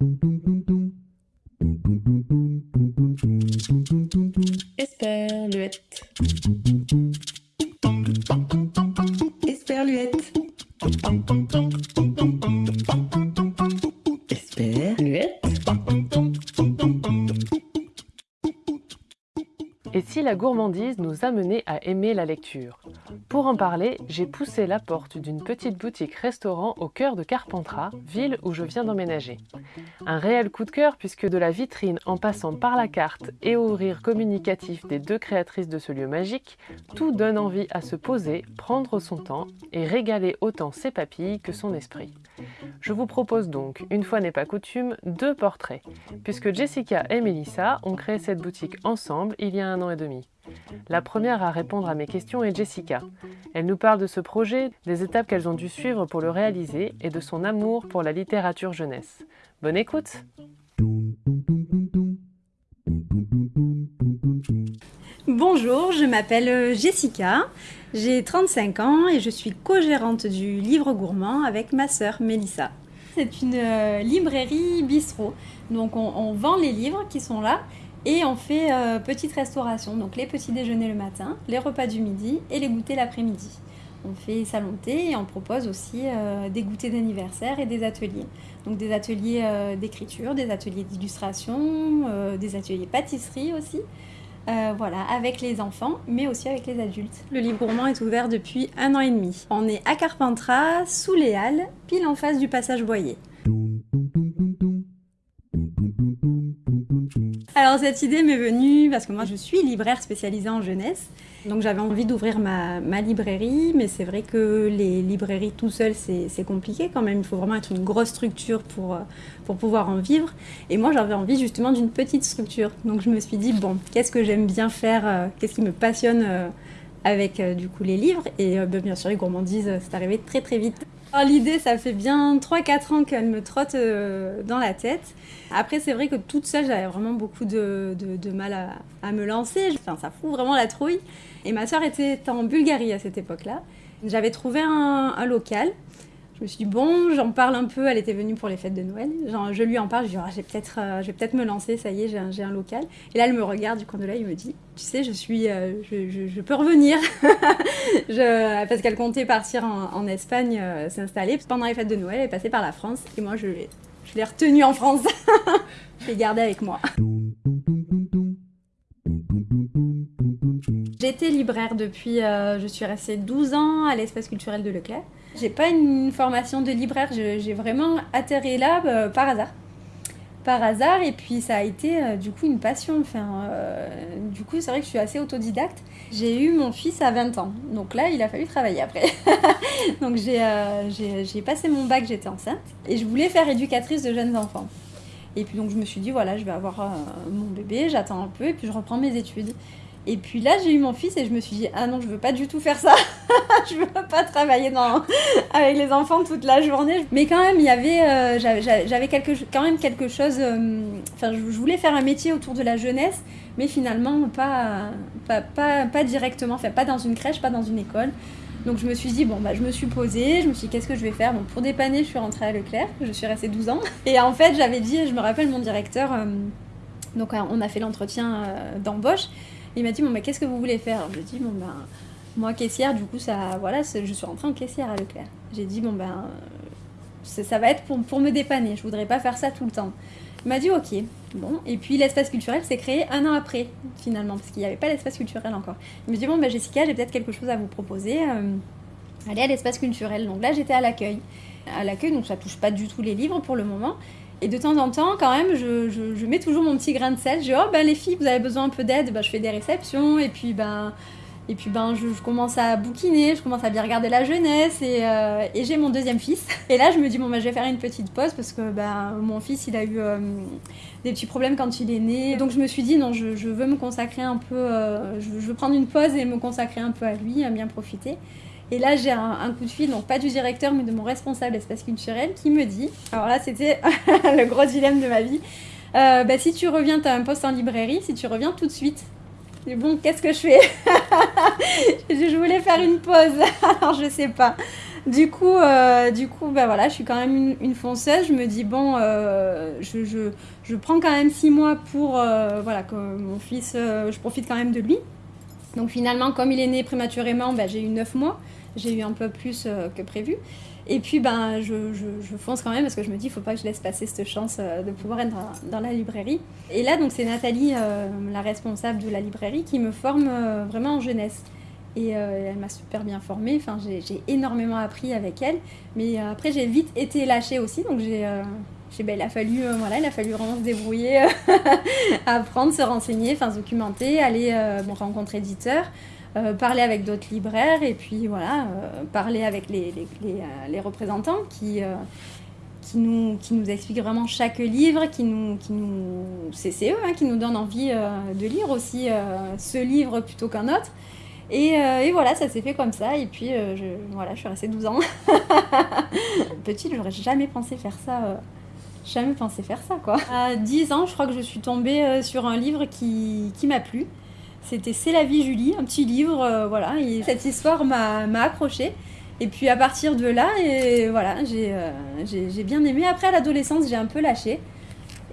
Esperluette. Gourmandise nous amenait à aimer la lecture Pour en parler, j'ai poussé la porte d'une petite boutique-restaurant au cœur de Carpentras, ville où je viens d'emménager. Un réel coup de cœur puisque de la vitrine en passant par la carte et au rire communicatif des deux créatrices de ce lieu magique, tout donne envie à se poser, prendre son temps et régaler autant ses papilles que son esprit. Je vous propose donc, une fois n'est pas coutume, deux portraits, puisque Jessica et Melissa ont créé cette boutique ensemble il y a un an et demi. La première à répondre à mes questions est Jessica. Elle nous parle de ce projet, des étapes qu'elles ont dû suivre pour le réaliser et de son amour pour la littérature jeunesse. Bonne écoute Bonjour, je m'appelle Jessica, j'ai 35 ans et je suis co-gérante du Livre Gourmand avec ma sœur Mélissa. C'est une euh, librairie bistrot, donc on, vend les livres qui sont là et on fait euh, petite restauration, donc les petits déjeuners le matin, les repas du midi et les goûters l'après-midi. On fait salon thé et on propose aussi euh, des goûters d'anniversaire et des ateliers. Donc des ateliers d'écriture, des ateliers d'illustration, des ateliers pâtisserie aussi. Euh, voilà, avec les enfants, mais aussi avec les adultes. Le livre gourmand est ouvert depuis un an et demi. On est à Carpentras, sous les Halles, pile en face du passage Boyer. Alors cette idée m'est venue parce que moi je suis libraire spécialisée en jeunesse. Donc j'avais envie d'ouvrir ma, librairie, mais c'est vrai que les librairies tout seul c'est compliqué quand même. Il faut vraiment être une grosse structure pour, pour pouvoir en vivre. Et moi j'avais envie justement d'une petite structure. Donc je me suis dit, bon, qu'est-ce que j'aime bien faire Qu'est-ce qui me passionne avec du coup les livres? Et bien sûr les gourmandises, c'est arrivé très très vite. L'idée, ça fait bien 3-4 ans qu'elle me trotte euh, dans la tête. Après, c'est vrai que toute seule, j'avais vraiment beaucoup de, de, de mal à, à, me lancer. Enfin, ça fout vraiment la trouille. Et ma soeur était en Bulgarie à cette époque-là. J'avais trouvé un, un, local. Je me suis dit, bon, j'en parle un peu. Elle était venue pour les fêtes de Noël. Je lui en parle. Je lui dis, oh, peut-être, euh, je vais peut-être me lancer. Ça y est, j'ai un, un, local. Et là, elle me regarde du coin de l'œil. Il me dit, tu sais, je suis, euh, je, peux revenir. parce qu'elle comptait partir en, en Espagne, euh, s'installer. Pendant les fêtes de Noël, elle est passée par la France. Et moi, je l'ai, je l'ai retenue en France. je l'ai gardée avec moi. J'étais libraire depuis, euh, je suis restée 12 ans à l'espace culturel de Leclerc. J'ai pas une formation de libraire, j'ai vraiment atterri là euh, par hasard. Par hasard, et puis ça a été euh, du coup une passion. Euh, du coup, c'est vrai que je suis assez autodidacte. J'ai eu mon fils à 20 ans, donc là, il a fallu travailler après. donc j'ai passé mon bac, j'étais enceinte, et je voulais faire éducatrice de jeunes enfants. Et puis donc je me suis dit, voilà, je vais avoir mon bébé, j'attends un peu, et puis je reprends mes études. Et puis là, j'ai eu mon fils et je me suis dit, ah non, je veux pas du tout faire ça. je veux pas travailler avec les enfants toute la journée. Mais quand même, il y avait, euh, j'avais quelque... quand même quelque chose. Euh... Je voulais faire un métier autour de la jeunesse, mais finalement, pas, pas, pas, directement, pas dans une crèche, pas dans une école. Donc je me suis dit, bon, bah, je me suis posée, je me suis dit, qu'est-ce que je vais faire? Bon, pour dépanner, je suis rentrée à Leclerc, je suis restée 12 ans. Et en fait, j'avais dit, je me rappelle mon directeur, euh, donc on a fait l'entretien d'embauche, il m'a dit, bon, bah, qu'est-ce que vous voulez faire? Je lui ai dit, bon, ben, moi, caissière, du coup, ça, voilà, je suis rentrée en caissière à Leclerc. J'ai dit, bon, ben, ça va être pour, pour me dépanner, je voudrais pas faire ça tout le temps. Il m'a dit, ok. Bon, et puis l'espace culturel s'est créé un an après, finalement, parce qu'il n'y avait pas l'espace culturel encore. Il me dit, bon, ben, Jessica, j'ai peut-être quelque chose à vous proposer. Euh, allez à l'espace culturel. Donc là, j'étais à l'accueil. À l'accueil, donc ça touche pas du tout les livres pour le moment. Et de temps en temps, quand même, je, je, mets toujours mon petit grain de sel. Je dis, oh ben les filles, vous avez besoin un peu d'aide, ben, je fais des réceptions, et puis ben, et puis ben, je, commence à bouquiner, je commence à bien regarder la jeunesse, et, euh, et j'ai mon deuxième fils. Et là, je me dis, bon ben, je vais faire une petite pause, parce que ben, mon fils, il a eu euh, des petits problèmes quand il est né. Donc je me suis dit, non, je, je veux me consacrer un peu, euh, je, veux prendre une pause et me consacrer un peu à lui, à bien profiter. Et là, j'ai un, coup de fil, donc pas du directeur, mais de mon responsable espace culturel, qui me dit, alors là, c'était le gros dilemme de ma vie, euh, bah, si tu reviens, tu as un poste en librairie, si tu reviens tout de suite. Et bon, qu'est-ce que je fais Je voulais faire une pause, alors je sais pas. du coup, euh, du coup, bah voilà, je suis quand même une, fonceuse. Je me dis bon, euh, je, je, je, prends quand même six mois pour voilà que mon fils, je profite quand même de lui. Donc finalement, comme il est né prématurément, bah, j'ai eu neuf mois. J'ai eu un peu plus que prévu. Et puis ben, je, fonce quand même parce que je me dis, il faut pas que je laisse passer cette chance de pouvoir être dans, la librairie. Et là, donc c'est Nathalie, la responsable de la librairie, qui me forme vraiment en jeunesse. Et euh, elle m'a super bien formée. Enfin, j'ai énormément appris avec elle. Mais euh, après, j'ai vite été lâchée aussi. Donc, j'ai, euh, ben, il, a fallu, voilà, il a fallu vraiment se débrouiller, apprendre, se renseigner, se documenter, aller rencontrer éditeurs. Parler avec d'autres libraires et puis voilà, parler avec les, les, les, représentants qui, qui, nous, qui nous expliquent vraiment chaque livre, qui nous, qui nous, c'est eux hein, qui nous donnent envie de lire aussi ce livre plutôt qu'un autre. Euh, et, voilà, ça s'est fait comme ça. Et puis, euh, je, voilà, je suis restée 12 ans. Petite, j'aurais jamais pensé faire ça. Euh, jamais pensé faire ça, quoi. À 10 ans, je crois que je suis tombée sur un livre qui, qui m'a plu. C'était C'est la vie Julie, un petit livre, voilà. Et cette histoire m'a accrochée. Et puis à partir de là, et voilà, j'ai bien aimé. Après, l'adolescence, j'ai un peu lâché.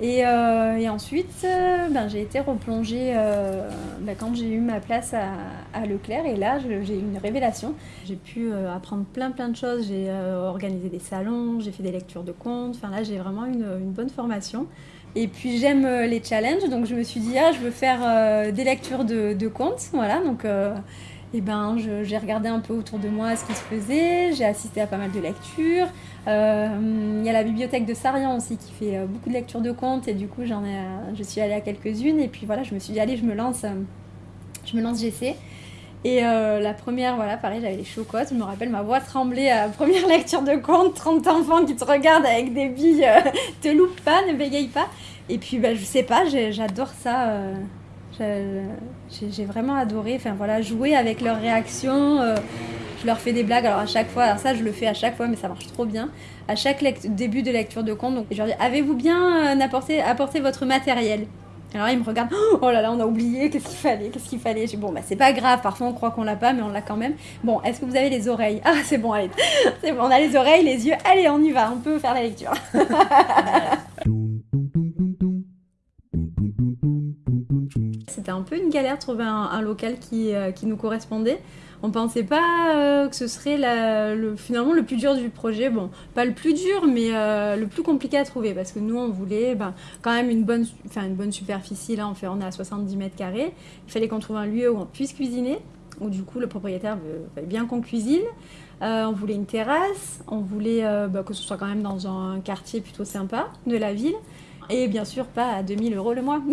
Et, euh, et ensuite, euh, ben, j'ai été replongée euh, ben, quand j'ai eu ma place à, à Leclerc. Et là, j'ai eu une révélation. J'ai pu apprendre plein plein de choses. J'ai organisé des salons, j'ai fait des lectures de contes. Enfin là, j'ai vraiment une, une, bonne formation. Et puis j'aime les challenges, donc je me suis dit, ah, je veux faire des lectures de, contes. Voilà, donc et ben, j'ai regardé un peu autour de moi ce qui se faisait, j'ai assisté à pas mal de lectures. Euh, il y a la bibliothèque de Sarian aussi qui fait euh, beaucoup de lectures de contes et du coup j'en je suis allée à quelques-unes et puis voilà, je me suis dit allez, je me lance, je me lance j'essaie. Et euh, la première, voilà, pareil, j'avais les chocottes. Je me rappelle ma voix tremblée à la première lecture de contes. 30 enfants qui te regardent avec des billes, te loupe pas, ne bégaye pas. Et puis, bah, je sais pas, j'adore ça. J'ai vraiment adoré, enfin voilà, jouer avec leurs réactions. Euh, je leur fais des blagues, alors à chaque fois, alors ça je le fais à chaque fois, mais ça marche trop bien. À chaque début de lecture de conte, donc je leur dis Avez-vous bien euh, apporté, votre matériel? Alors ils me regardent, oh là là, on a oublié, qu'est-ce qu'il fallait, qu'est-ce qu'il fallait. bon, bah c'est pas grave, parfois on croit qu'on l'a pas, mais on l'a quand même. Bon, est-ce que vous avez les oreilles? Ah, c'est bon, allez, c'est bon, on a les oreilles, les yeux, allez, on y va, on peut faire la lecture. C'était un peu une galère de trouver un, local qui, euh, qui, nous correspondait. On pensait pas euh, que ce serait le, finalement le plus dur du projet. Bon, pas le plus dur, mais euh, le plus compliqué à trouver parce que nous, on voulait ben, quand même une bonne, une bonne superficie. Là, on, fait, on est à 70 mètres carrés. Il fallait qu'on trouve un lieu où on puisse cuisiner, où du coup le propriétaire veut, bien qu'on cuisine. on voulait une terrasse, on voulait ben, que ce soit quand même dans un quartier plutôt sympa de la ville. Et bien sûr, pas à 2000 euros le mois.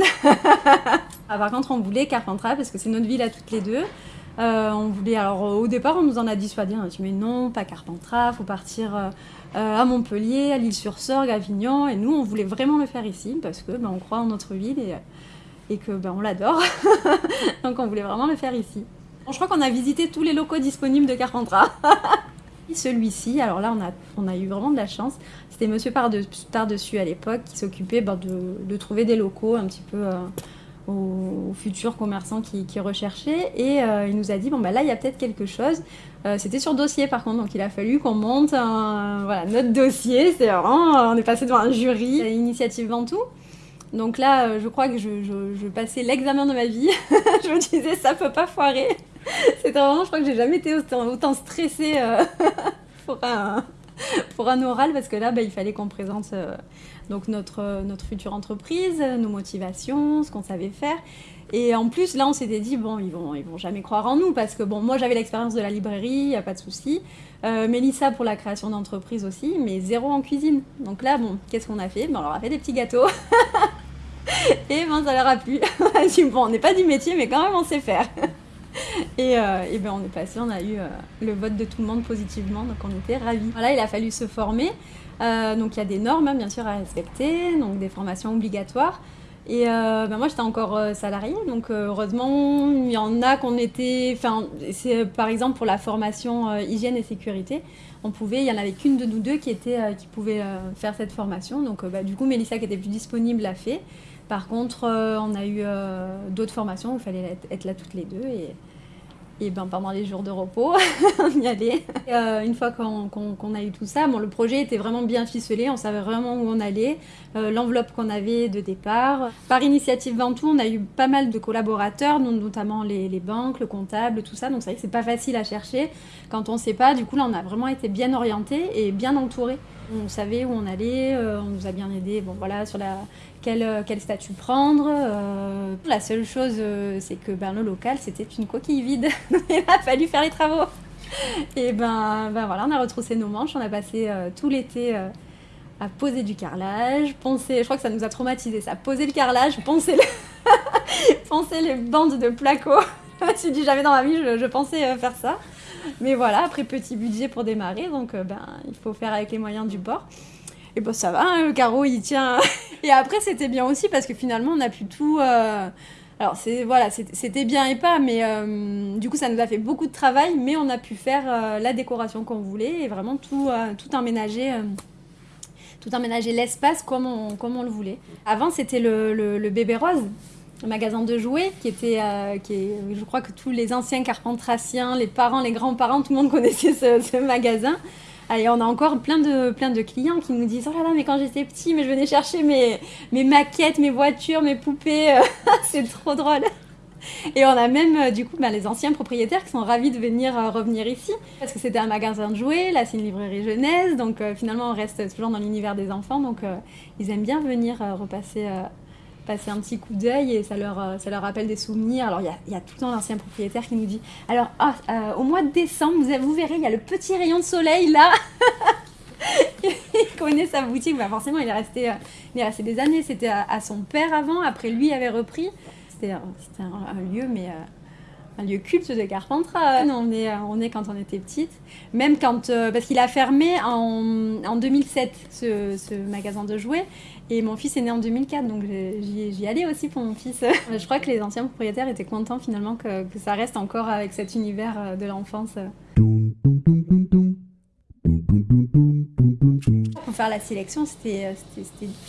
Ah, par contre, on voulait Carpentras parce que c'est notre ville à toutes les deux. Euh, on voulait, alors au départ, on nous en a dissuadé. On a dit, mais non, pas Carpentras, faut partir euh, à Montpellier, à l'île-sur-Sorgue, à Avignon. Et nous, on voulait vraiment le faire ici parce que ben, on croit en notre ville et, et que ben, on l'adore. Donc, on voulait vraiment le faire ici. je crois qu'on a visité tous les locaux disponibles de Carpentras. Celui-ci, alors là, on a, eu vraiment de la chance. C'était Monsieur Par-dessus à l'époque qui s'occupait ben, de, trouver des locaux un petit peu euh, aux, futurs commerçants qui, recherchaient. Et euh, il nous a dit, bon, bah, là, il y a peut-être quelque chose. Euh, c'était sur dossier, par contre, donc il a fallu qu'on monte notre dossier. C'est vraiment, on est passé devant un jury, Initiative Ventoux. Donc là, je crois que je, je passais l'examen de ma vie. je me disais, ça peut pas foirer. C'était vraiment, je crois que j'ai jamais été autant, stressée euh, pour, un, pour un oral parce que là, bah, il fallait qu'on présente euh, donc notre, notre future entreprise, nos motivations, ce qu'on savait faire. Et en plus, là, on s'était dit, bon, ils vont, ils vont jamais croire en nous parce que, bon, moi, j'avais l'expérience de la librairie, il n'y a pas de souci. Euh, Mélissa pour la création d'entreprise aussi, mais zéro en cuisine. Donc là, bon, qu'est-ce qu'on a fait? Ben, On leur a fait des petits gâteaux. et ben, ça leur a plu. bon, on n'est pas du métier, mais quand même, on sait faire. et, euh, et ben on est passé, on a eu euh, le vote de tout le monde positivement, donc on était ravis. Voilà, il a fallu se former. Euh, donc il y a des normes hein, bien sûr à respecter, donc des formations obligatoires. Et ben moi j'étais encore salariée, donc heureusement il y en a qu'on était, enfin c'est par exemple pour la formation hygiène et sécurité, on pouvait, il y en avait qu'une de nous deux qui était, qui pouvait faire cette formation. Donc bah, du coup Mélissa qui était plus disponible l'a fait. Par contre, on a eu d'autres formations où il fallait être, là toutes les deux et, Et ben pendant les jours de repos, on y allait. Euh, une fois qu'on a eu tout ça, bon, le projet était vraiment bien ficelé, on savait vraiment où on allait, euh, l'enveloppe qu'on avait de départ. Par initiative Ventoux, on a eu pas mal de collaborateurs, notamment les, banques, le comptable, tout ça. Donc c'est vrai que c'est pas facile à chercher quand on sait pas. Du coup là, on a vraiment été bien orienté et bien entouré. On savait où on allait, euh, on nous a bien aidé. Bon voilà, sur la quel, euh, statut prendre. Euh. la seule chose, c'est que ben, le local, c'était une coquille vide. Il a fallu faire les travaux. Et ben, ben voilà, on a retroussé nos manches. On a passé tout l'été à poser du carrelage, poncer. Je crois que ça nous a traumatisé ça. Poser le carrelage, poncer, le... poncer les bandes de placo. je me suis dit jamais dans ma vie je pensais faire ça. Mais voilà, après petit budget pour démarrer, donc ben, il faut faire avec les moyens du bord. Et bon, ça va, hein, le carreau il tient. et après, c'était bien aussi parce que finalement, on a pu tout. Euh, alors, c'est, voilà, c'était bien et pas, mais euh, du coup, ça nous a fait beaucoup de travail, mais on a pu faire euh, la décoration qu'on voulait et vraiment tout, tout aménager. tout aménager l'espace comme on, comme on le voulait. Avant, c'était le, bébé rose, magasin de jouets, qui était, qui est, je crois que tous les anciens carpentraciens, les parents, les grands-parents, tout le monde connaissait ce, magasin. Allez, on a encore plein de, plein de clients qui nous disent Oh là là, mais quand j'étais petit, mais je venais chercher mes, mes maquettes, mes voitures, mes poupées. c'est trop drôle. Et on a même euh, du coup ben, les anciens propriétaires qui sont ravis de venir euh, revenir ici parce que c'était un magasin de jouets, là c'est une librairie jeunesse, donc euh, finalement on reste toujours dans l'univers des enfants, donc ils aiment bien venir repasser passer un petit coup d'œil et ça leur, euh, ça leur rappelle des souvenirs. Alors, il y a, y a, tout le temps l'ancien propriétaire qui nous dit Alors, ah, euh, au mois de décembre, vous, vous verrez, il y a le petit rayon de soleil là. il connaît sa boutique. Bah, forcément, il est resté, euh, il est resté des années. C'était à, son père avant. Après, lui il avait repris. C'était un, un, lieu, mais un lieu culte de Carpentras. On est, on est quand on était petite. Même quand. parce qu'il a fermé en, en 2007, ce, ce, magasin de jouets. Et mon fils est né en 2004, donc j'y allais aussi pour mon fils. Je crois que les anciens propriétaires étaient contents finalement que, ça reste encore avec cet univers euh, de l'enfance. Pour faire la sélection, c'était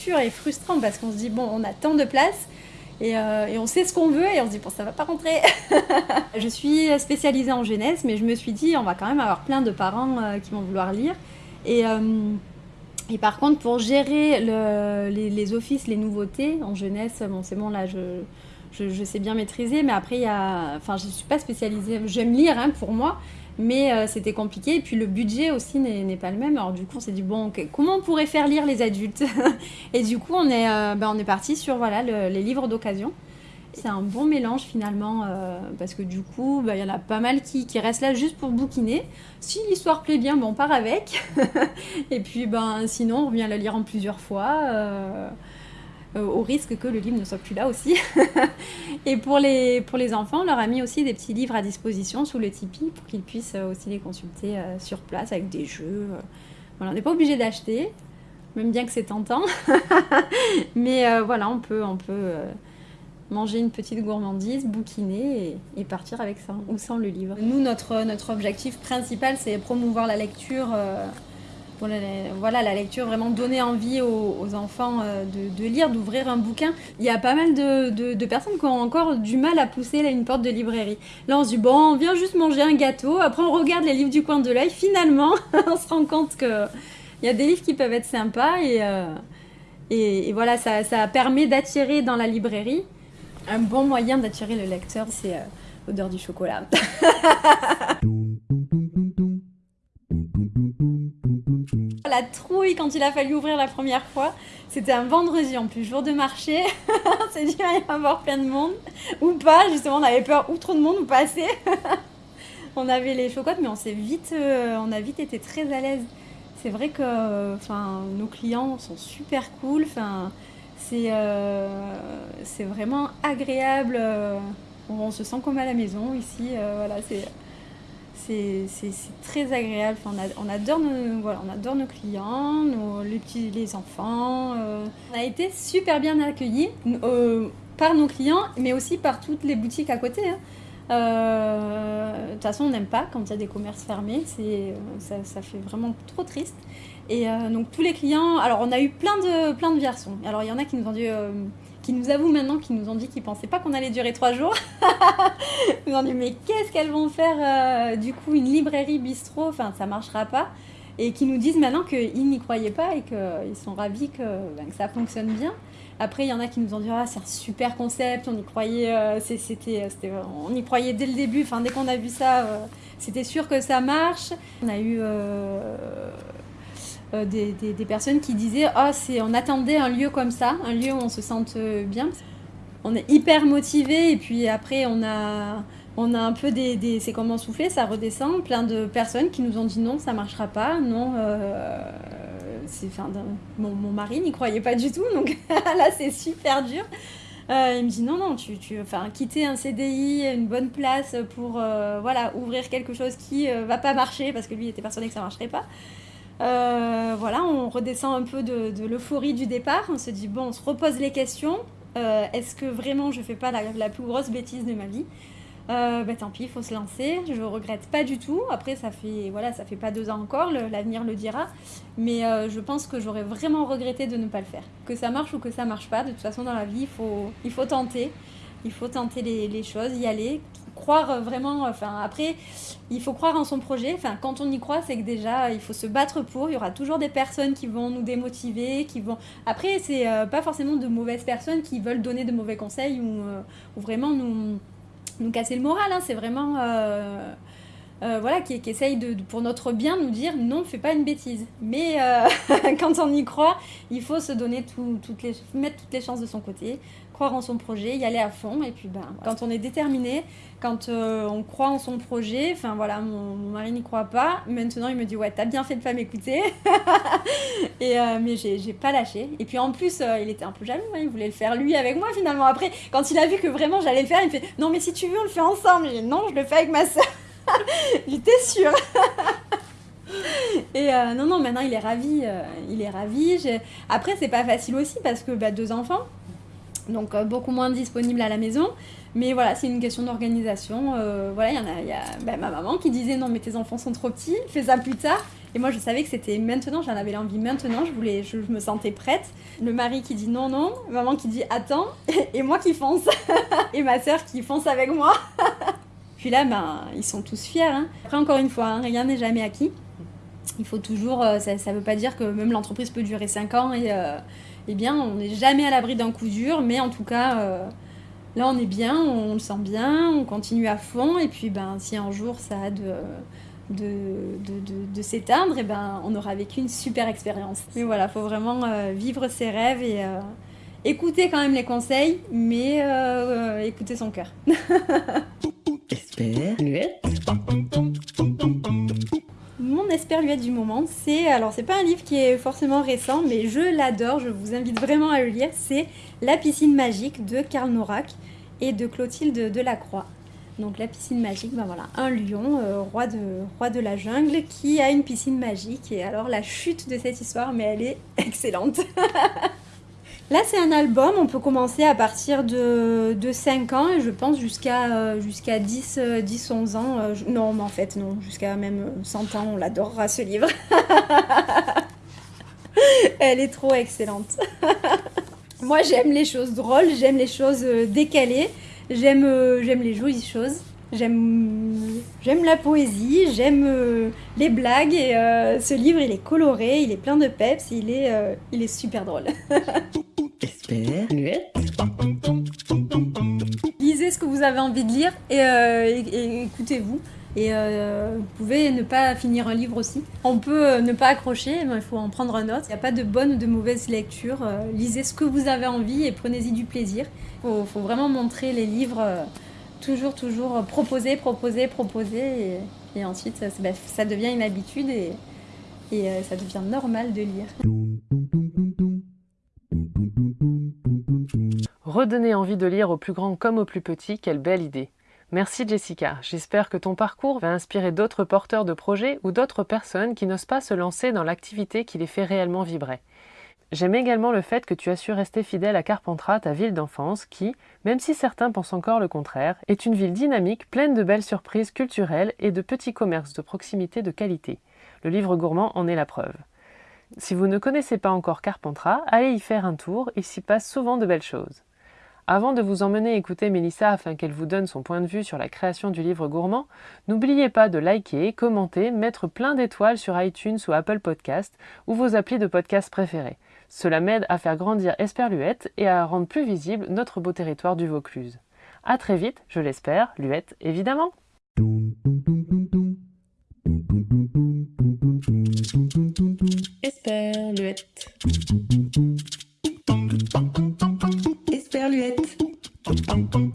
dur et frustrant parce qu'on se dit, bon, on a tant de place. Et, euh, on sait ce qu'on veut et on se dit bon ça va pas rentrer. je suis spécialisée en jeunesse mais je me suis dit on va quand même avoir plein de parents euh, qui vont vouloir lire et et par contre, pour gérer le, les, offices, les nouveautés en jeunesse, bon, c'est bon, là, je, je, sais bien maîtriser, mais après, il y a. Enfin, je ne suis pas spécialisée. J'aime lire hein, pour moi, mais euh, c'était compliqué. Et puis, le budget aussi n'est pas le même. Alors, du coup, on s'est dit, bon, comment on pourrait faire lire les adultes? Et du coup, on est, euh, ben, on est parti sur voilà, les livres d'occasion. C'est un bon mélange finalement, euh, parce que du coup, bah, il y en a pas mal qui, restent là juste pour bouquiner. Si l'histoire plaît bien, bon, on part avec. et puis ben, sinon, on revient la lire en plusieurs fois, euh, euh, au risque que le livre ne soit plus là aussi. et pour les, enfants, on leur a mis aussi des petits livres à disposition sous le Tipeee pour qu'ils puissent aussi les consulter sur place avec des jeux. On n'est pas obligé d'acheter, même bien que c'est tentant. Mais voilà, on peut... On peut manger une petite gourmandise, bouquiner et, partir avec ça, ou sans le livre. Nous, notre, notre objectif principal, c'est promouvoir la lecture. Euh, voilà, la lecture, vraiment donner envie aux, enfants euh, de, lire, d'ouvrir un bouquin. Il y a pas mal de, personnes qui ont encore du mal à pousser une porte de librairie. Là, on se dit, bon, on vient juste manger un gâteau, après on regarde les livres du coin de l'œil, finalement, on se rend compte qu'il y a des livres qui peuvent être sympas et, euh, et, voilà, ça, ça permet d'attirer dans la librairie un bon moyen d'attirer le lecteur, c'est euh, l'odeur du chocolat. la trouille quand il a fallu ouvrir la première fois. C'était un vendredi en plus, jour de marché. on s'est dit, il va y avoir plein de monde. Ou pas, justement, on avait peur ou trop de monde ou pas assez. on avait les chocottes, mais on s'est vite, euh, on a vite été très à l'aise. C'est vrai que nos clients sont super cool. Enfin, euh, c'est vraiment agréable. Euh, on, se sent comme à la maison ici. Euh, voilà, c'est très agréable. on, adore nos, clients, les, enfants. On a été super bien accueillis par nos clients, mais aussi par toutes les boutiques à côté. Hein. de toute façon, on n'aime pas quand il y a des commerces fermés. Ça, fait vraiment trop triste. Et euh, donc tous les clients, alors on a eu plein de, plein de. Alors il y en a qui nous ont euh, qui nous avouent maintenant qu'ils nous ont dit qu'ils pensaient pas qu'on allait durer trois jours. Ils nous ont dit mais qu'est-ce qu'elles vont faire euh, du coup une librairie bistrot, enfin ça marchera pas. Et qui nous disent maintenant qu'ils n'y croyaient pas et qu'ils sont ravis que, ben, que, ça fonctionne bien. Après, il y en a qui nous ont dit ah, c'est un super concept, on y croyait, c'était, on y croyait dès le début, enfin dès qu'on a vu ça, c'était sûr que ça marche. On a eu euh, des, personnes qui disaient oh, c'est, on attendait un lieu comme ça, un lieu où on se sente euh, bien. On est hyper motivé et puis après on a, on a un peu des, des c'est comment souffler, ça redescend. Plein de personnes qui nous ont dit non, ça marchera pas, non. Euh, c'est, enfin, mon, mon, mari n'y croyait pas du tout, donc là c'est super dur. il me dit non, non, tu, tu enfin, quitter un CDI, une bonne place pour voilà, ouvrir quelque chose qui va pas marcher parce que lui était persuadé que ça marcherait pas. Euh, voilà, on redescend un peu de, l'euphorie du départ. On se dit, bon, on se repose les questions. Euh, est-ce que vraiment je fais pas la, plus grosse bêtise de ma vie? Euh, bah, tant pis, il faut se lancer. Je regrette pas du tout. Après, ça fait voilà, ça fait pas deux ans encore. L'avenir le, dira. Mais je pense que j'aurais vraiment regretté de ne pas le faire. Que ça marche ou que ça marche pas. De toute façon, dans la vie, il faut, tenter. Il faut tenter les choses, y aller croire vraiment. Enfin, après, il faut croire en son projet. Enfin, quand on y croit, c'est que déjà, il faut se battre pour. Il y aura toujours des personnes qui vont nous démotiver, qui vont. Après, c'est euh, pas forcément de mauvaises personnes qui veulent donner de mauvais conseils ou, euh, vraiment nous, casser le moral. Hein. C'est vraiment. Euh, voilà, qui, qui essaye de, pour notre bien nous dire non, fais pas une bêtise. Mais quand on y croit, il faut se donner toutes les, mettre toutes les chances de son côté, croire en son projet, y aller à fond. Et puis, ben, quand on est déterminé, quand euh, on croit en son projet, enfin voilà, mon, mari n'y croit pas. Maintenant, il me dit ouais, t'as bien fait de pas m'écouter. et euh, mais j'ai pas lâché. Et puis en plus, euh, il était un peu jaloux. Hein, il voulait le faire lui avec moi finalement. Après, quand il a vu que vraiment j'allais le faire, il me fait non mais si tu veux, on le fait ensemble. Et non, je le fais avec ma soeur. J'étais sûre. Et non, non, maintenant il est ravi. il est ravi. Après, c'est pas facile aussi parce que bah, deux enfants donc euh, beaucoup moins disponible à la maison. Mais voilà, c'est une question d'organisation. Euh, voilà, il y en a, y a bah, ma maman qui disait non mais tes enfants sont trop petits, fais ça plus tard. Et moi je savais que c'était maintenant, j'en avais l'envie maintenant, je voulais, je, me sentais prête. Le mari qui dit non non, maman qui dit attends, et moi qui fonce, et ma soeur qui fonce avec moi. Puis là, ben, ils sont tous fiers. Hein. Après encore une fois, hein, rien n'est jamais acquis. Il faut toujours, euh, ça ne veut pas dire que même l'entreprise peut durer 5 ans et eh bien, on n'est jamais à l'abri d'un coup dur, mais en tout cas, euh, là, on est bien, on le sent bien, on continue à fond, et puis, ben, si un jour ça a de, de, s'éteindre, eh ben, on aura vécu une super expérience. Mais voilà, il faut vraiment euh, vivre ses rêves et euh, écouter quand même les conseils, mais écouter son cœur. mon esperluette du moment, c'est alors c'est pas un livre qui est forcément récent, mais je l'adore. Je vous invite vraiment à le lire. C'est La piscine magique de Karl Norak et de Clotilde Delacroix. Donc la piscine magique, ben voilà, un lion, euh, roi, de, roi de la jungle, qui a une piscine magique. Et alors la chute de cette histoire, mais elle est excellente. Là, c'est un album, on peut commencer à partir de, de 5 ans et je pense jusqu'à euh, jusqu'à 10, 10, 11 ans. Euh, non, mais en fait, non, jusqu'à même 100 ans, on l'adorera ce livre. Elle est trop excellente. Moi, j'aime les choses drôles, j'aime les choses euh, décalées, j'aime j'aime les jolies choses. J'aime, j'aime la poésie, j'aime les blagues et ce livre il est coloré, il est plein de peps, il est, il est super drôle. Lisez ce que vous avez envie de lire et, euh, écoutez-vous. Et euh, vous pouvez ne pas finir un livre aussi. On peut euh, ne pas accrocher, mais il faut en prendre un autre. Il n'y a pas de bonne ou de mauvaise lecture. lisez ce que vous avez envie et prenez-y du plaisir. Il faut, vraiment montrer les livres, toujours, toujours proposer, proposer, proposer. Et, ensuite, ça, ça, devient une habitude et, et ça devient normal de lire. Redonner envie de lire aux plus grands comme aux plus petits, quelle belle idée. Merci Jessica, j'espère que ton parcours va inspirer d'autres porteurs de projets ou d'autres personnes qui n'osent pas se lancer dans l'activité qui les fait réellement vibrer. J'aime également le fait que tu as su rester fidèle à Carpentras, ta ville d'enfance, qui, même si certains pensent encore le contraire, est une ville dynamique pleine de belles surprises culturelles et de petits commerces de proximité de qualité. Le livre gourmand en est la preuve. Si vous ne connaissez pas encore Carpentras, allez y faire un tour, il s'y passe souvent de belles choses. Avant de vous emmener écouter Mélissa afin qu'elle vous donne son point de vue sur la création du livre gourmand, n'oubliez pas de liker, commenter, mettre plein d'étoiles sur iTunes ou Apple Podcast ou vos applis de podcast préférés. Cela m'aide à faire grandir Esperluette et à rendre plus visible notre beau territoire du Vaucluse. A très vite, je l'espère, Luette évidemment Esperluette. Esperluette.